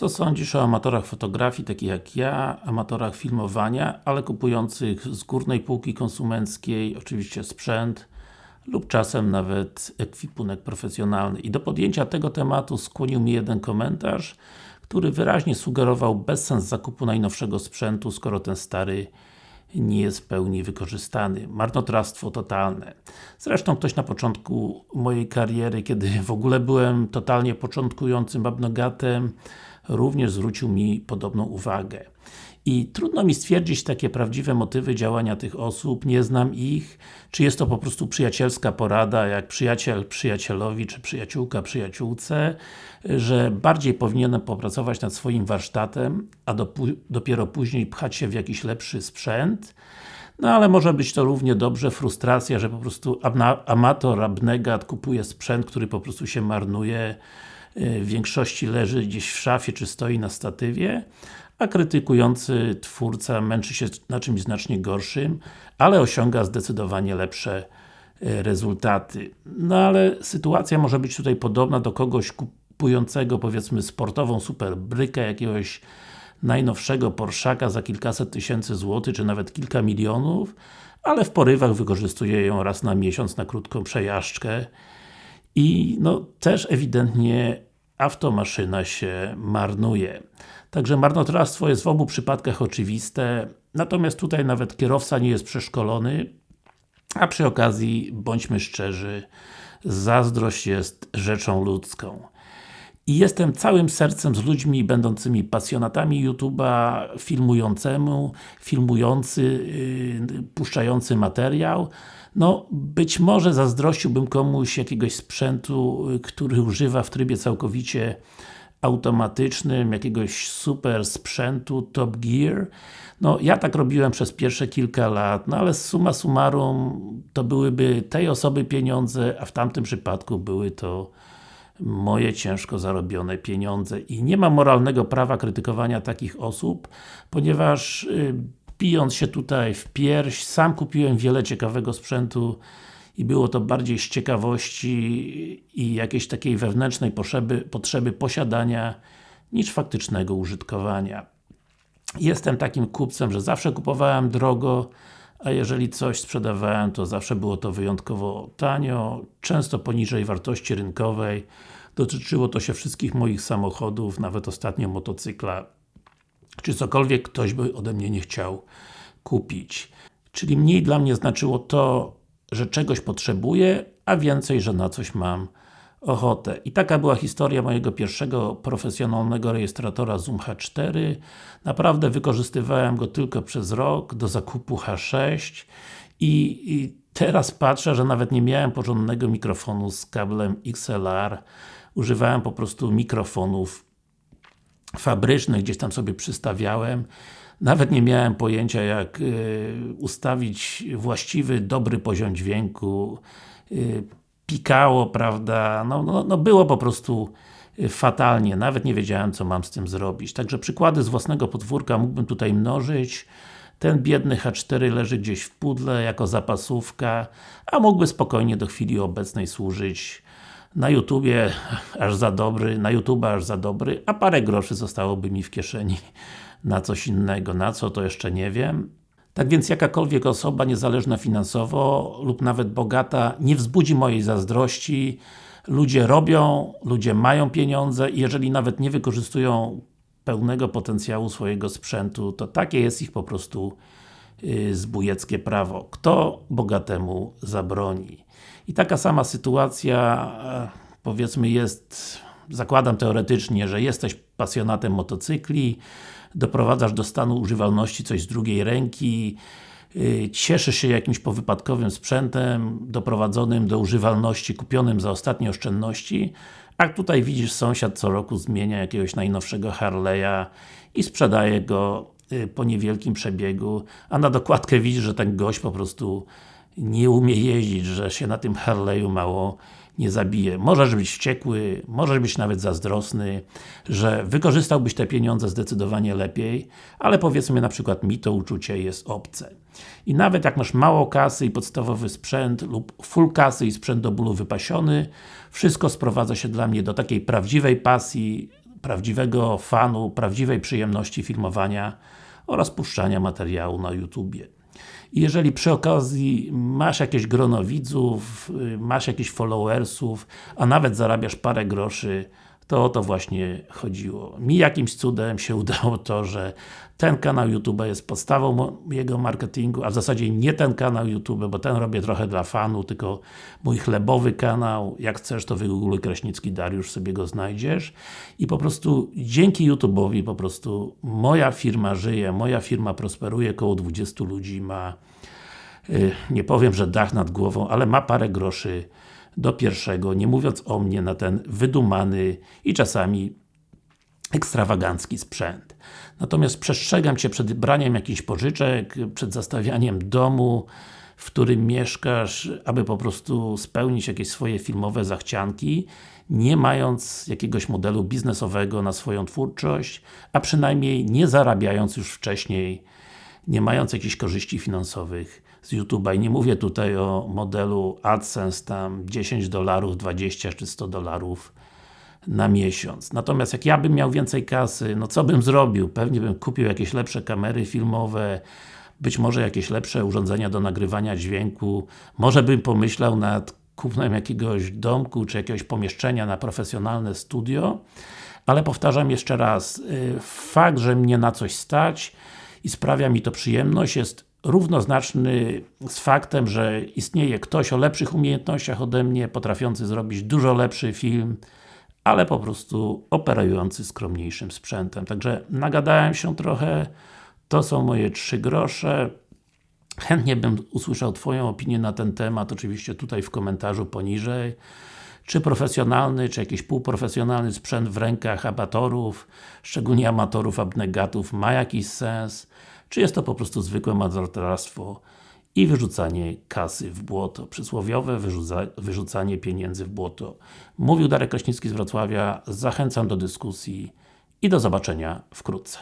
Co sądzisz o amatorach fotografii, takich jak ja, amatorach filmowania, ale kupujących z górnej półki konsumenckiej, oczywiście sprzęt lub czasem nawet ekwipunek profesjonalny. I do podjęcia tego tematu skłonił mi jeden komentarz, który wyraźnie sugerował bezsens zakupu najnowszego sprzętu, skoro ten stary nie jest w pełni wykorzystany. Marnotrawstwo totalne. Zresztą ktoś na początku mojej kariery, kiedy w ogóle byłem totalnie początkującym abnogatem, również zwrócił mi podobną uwagę. I trudno mi stwierdzić takie prawdziwe motywy działania tych osób, nie znam ich, czy jest to po prostu przyjacielska porada, jak przyjaciel przyjacielowi, czy przyjaciółka przyjaciółce, że bardziej powinienem popracować nad swoim warsztatem, a dopiero później pchać się w jakiś lepszy sprzęt, no ale może być to równie dobrze frustracja, że po prostu amator, abnegat kupuje sprzęt, który po prostu się marnuje, w większości leży gdzieś w szafie, czy stoi na statywie, a krytykujący twórca męczy się na czymś znacznie gorszym, ale osiąga zdecydowanie lepsze e, rezultaty. No ale sytuacja może być tutaj podobna do kogoś kupującego powiedzmy sportową superbrykę jakiegoś najnowszego Porszaka za kilkaset tysięcy złotych, czy nawet kilka milionów, ale w porywach wykorzystuje ją raz na miesiąc na krótką przejażdżkę i no też ewidentnie automaszyna się marnuje. Także marnotrawstwo jest w obu przypadkach oczywiste, natomiast tutaj nawet kierowca nie jest przeszkolony, a przy okazji, bądźmy szczerzy, zazdrość jest rzeczą ludzką. I jestem całym sercem z ludźmi będącymi pasjonatami YouTube'a, filmującemu, filmujący, yy, puszczający materiał. No, być może zazdrościłbym komuś jakiegoś sprzętu, y, który używa w trybie całkowicie automatycznym, jakiegoś super sprzętu, Top Gear. No, ja tak robiłem przez pierwsze kilka lat, no ale summa summarum to byłyby tej osoby pieniądze, a w tamtym przypadku były to moje ciężko zarobione pieniądze i nie ma moralnego prawa krytykowania takich osób, ponieważ yy, pijąc się tutaj w pierś, sam kupiłem wiele ciekawego sprzętu i było to bardziej z ciekawości i jakiejś takiej wewnętrznej potrzeby, potrzeby posiadania niż faktycznego użytkowania. Jestem takim kupcem, że zawsze kupowałem drogo, a jeżeli coś sprzedawałem, to zawsze było to wyjątkowo tanio, często poniżej wartości rynkowej. Dotyczyło to się wszystkich moich samochodów, nawet ostatnio motocykla, czy cokolwiek ktoś by ode mnie nie chciał kupić. Czyli mniej dla mnie znaczyło to, że czegoś potrzebuję, a więcej, że na coś mam ochotę. I taka była historia mojego pierwszego profesjonalnego rejestratora Zoom H4. Naprawdę wykorzystywałem go tylko przez rok do zakupu H6 i, i teraz patrzę, że nawet nie miałem porządnego mikrofonu z kablem XLR. Używałem po prostu mikrofonów fabrycznych, gdzieś tam sobie przystawiałem nawet nie miałem pojęcia jak y, ustawić właściwy, dobry poziom dźwięku. Pikało, prawda, no, no, no było po prostu y, fatalnie, nawet nie wiedziałem co mam z tym zrobić. Także przykłady z własnego podwórka mógłbym tutaj mnożyć. Ten biedny H4 leży gdzieś w pudle jako zapasówka, a mógłby spokojnie do chwili obecnej służyć na YouTubie aż za dobry, na YouTube aż za dobry, a parę groszy zostałoby mi w kieszeni na coś innego. Na co, to jeszcze nie wiem. Tak więc jakakolwiek osoba, niezależna finansowo lub nawet bogata, nie wzbudzi mojej zazdrości. Ludzie robią, ludzie mają pieniądze i jeżeli nawet nie wykorzystują pełnego potencjału swojego sprzętu, to takie jest ich po prostu yy, zbójeckie prawo. Kto bogatemu zabroni? I taka sama sytuacja, e, powiedzmy jest, zakładam teoretycznie, że jesteś pasjonatem motocykli, doprowadzasz do stanu używalności coś z drugiej ręki, y, cieszysz się jakimś powypadkowym sprzętem, doprowadzonym do używalności, kupionym za ostatnie oszczędności, a tutaj widzisz sąsiad co roku zmienia jakiegoś najnowszego Harley'a i sprzedaje go y, po niewielkim przebiegu, a na dokładkę widzisz, że ten gość po prostu nie umie jeździć, że się na tym Harley'u mało nie zabije. Możesz być wściekły, możesz być nawet zazdrosny, że wykorzystałbyś te pieniądze zdecydowanie lepiej, ale powiedzmy na przykład mi to uczucie jest obce. I nawet jak masz mało kasy i podstawowy sprzęt lub full kasy i sprzęt do bólu wypasiony, wszystko sprowadza się dla mnie do takiej prawdziwej pasji, prawdziwego fanu, prawdziwej przyjemności filmowania oraz puszczania materiału na YouTubie. I jeżeli przy okazji masz jakieś grono widzów, y, masz jakichś followersów, a nawet zarabiasz parę groszy, to o to właśnie chodziło. Mi jakimś cudem się udało to, że ten kanał YouTube jest podstawą mojego marketingu, a w zasadzie nie ten kanał YouTube, bo ten robię trochę dla fanu, tylko mój chlebowy kanał, jak chcesz to wygoogluj Kraśnicki Dariusz, sobie go znajdziesz i po prostu dzięki YouTube'owi po prostu moja firma żyje, moja firma prosperuje, około 20 ludzi ma y, nie powiem, że dach nad głową, ale ma parę groszy do pierwszego, nie mówiąc o mnie na ten wydumany i czasami ekstrawagancki sprzęt. Natomiast przestrzegam Cię przed braniem jakichś pożyczek, przed zastawianiem domu, w którym mieszkasz, aby po prostu spełnić jakieś swoje filmowe zachcianki, nie mając jakiegoś modelu biznesowego na swoją twórczość, a przynajmniej nie zarabiając już wcześniej, nie mając jakichś korzyści finansowych z YouTube'a i nie mówię tutaj o modelu AdSense tam 10 dolarów, 20 czy 100 dolarów na miesiąc. Natomiast jak ja bym miał więcej kasy, no co bym zrobił? Pewnie bym kupił jakieś lepsze kamery filmowe, być może jakieś lepsze urządzenia do nagrywania dźwięku, może bym pomyślał nad kupnem jakiegoś domku, czy jakiegoś pomieszczenia na profesjonalne studio, ale powtarzam jeszcze raz, y, fakt, że mnie na coś stać i sprawia mi to przyjemność jest równoznaczny z faktem, że istnieje ktoś o lepszych umiejętnościach ode mnie, potrafiący zrobić dużo lepszy film, ale po prostu operujący skromniejszym sprzętem. Także nagadałem się trochę, to są moje trzy grosze. Chętnie bym usłyszał Twoją opinię na ten temat, oczywiście tutaj w komentarzu poniżej. Czy profesjonalny, czy jakiś półprofesjonalny sprzęt w rękach amatorów, szczególnie amatorów abnegatów ma jakiś sens? Czy jest to po prostu zwykłe marnotrawstwo i wyrzucanie kasy w błoto. Przysłowiowe wyrzuca, wyrzucanie pieniędzy w błoto. Mówił Darek Kraśnicki z Wrocławia, zachęcam do dyskusji i do zobaczenia wkrótce.